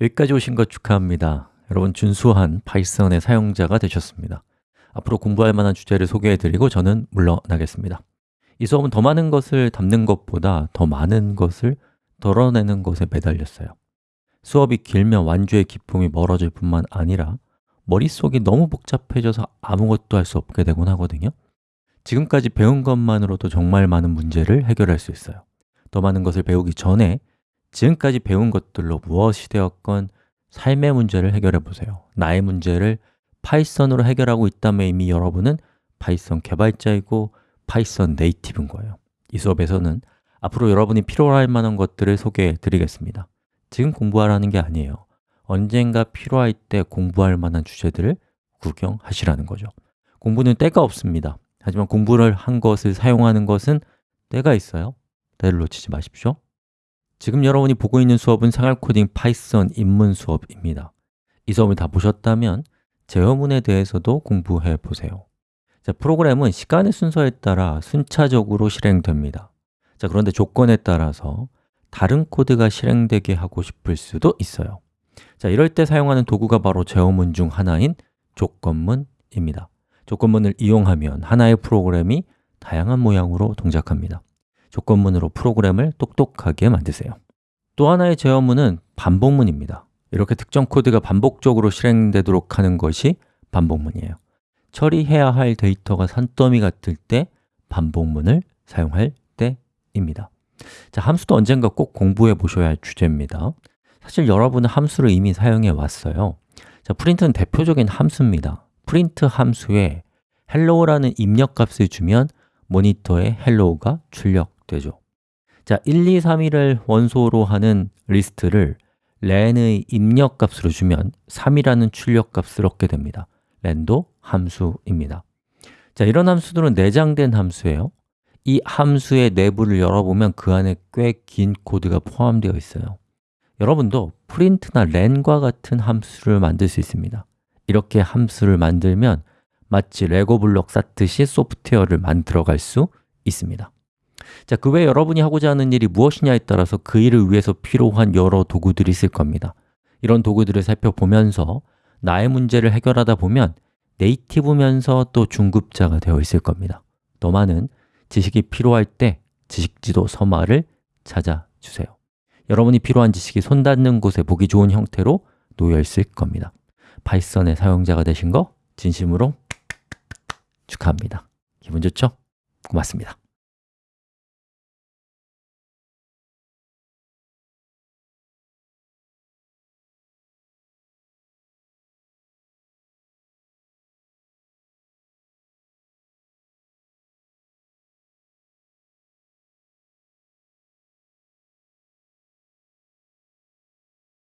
여기까지 오신 것 축하합니다. 여러분 준수한 파이썬의 사용자가 되셨습니다. 앞으로 공부할 만한 주제를 소개해드리고 저는 물러나겠습니다. 이 수업은 더 많은 것을 담는 것보다 더 많은 것을 덜어내는 것에 매달렸어요. 수업이 길면 완주의 기쁨이 멀어질 뿐만 아니라 머릿속이 너무 복잡해져서 아무것도 할 수 없게 되곤 하거든요. 지금까지 배운 것만으로도 정말 많은 문제를 해결할 수 있어요. 더 많은 것을 배우기 전에 지금까지 배운 것들로 무엇이 되었건 삶의 문제를 해결해 보세요. 나의 문제를 Python으로 해결하고 있다면 이미 여러분은 Python 개발자이고 Python native인 거예요. 이 수업에서는 앞으로 여러분이 필요할 만한 것들을 소개해 드리겠습니다. 지금 공부하라는 게 아니에요. 언젠가 필요할 때 공부할 만한 주제들을 구경하시라는 거죠. 공부는 때가 없습니다. 하지만 공부를 한 것을 사용하는 것은 때가 있어요. 때를 놓치지 마십시오 지금 여러분이 보고 있는 수업은 생활코딩 Python 입문 수업입니다. 이 수업을 다 보셨다면 제어문에 대해서도 공부해 보세요. 자, 프로그램은 시간의 순서에 따라 순차적으로 실행됩니다. 자, 그런데 조건에 따라서 다른 코드가 실행되게 하고 싶을 수도 있어요. 자, 이럴 때 사용하는 도구가 바로 제어문 중 하나인 조건문입니다. 조건문을 이용하면 하나의 프로그램이 다양한 모양으로 동작합니다 조건문으로 프로그램을 똑똑하게 만드세요. 또 하나의 제어문은 반복문입니다. 이렇게 특정 코드가 반복적으로 실행되도록 하는 것이 반복문이에요. 처리해야 할 데이터가 산더미 같을 때 반복문을 사용할 때입니다. 자, 함수도 언젠가 꼭 공부해 보셔야 할 주제입니다. 사실 여러분은 함수를 이미 사용해 왔어요. 자, print는 대표적인 함수입니다. 프린트 함수에 hello라는 입력값을 주면 모니터에 hello가 출력 되죠. 자, 1, 2, 3일을 원소로 하는 리스트를 len의 입력값으로 주면 3이라는 출력값을 얻게 됩니다. len도 함수입니다. 자, 이런 함수들은 내장된 함수예요. 이 함수의 내부를 열어보면 그 안에 꽤 긴 코드가 포함되어 있어요. 여러분도 print나 len과 같은 함수를 만들 수 있습니다. 이렇게 함수를 만들면 마치 레고 블록 쌓듯이 소프트웨어를 만들어 갈 수 있습니다 자, 그 외에 여러분이 하고자 하는 일이 무엇이냐에 따라서 그 일을 위해서 필요한 여러 도구들이 있을 겁니다. 이런 도구들을 살펴보면서 나의 문제를 해결하다 보면 네이티브면서 또 중급자가 되어 있을 겁니다. 더 많은 지식이 필요할 때 지식지도 서마를 찾아주세요. 여러분이 필요한 지식이 손 닿는 곳에 보기 좋은 형태로 놓여 있을 겁니다. 파이썬의 사용자가 되신 거 진심으로 축하합니다. 기분 좋죠? 고맙습니다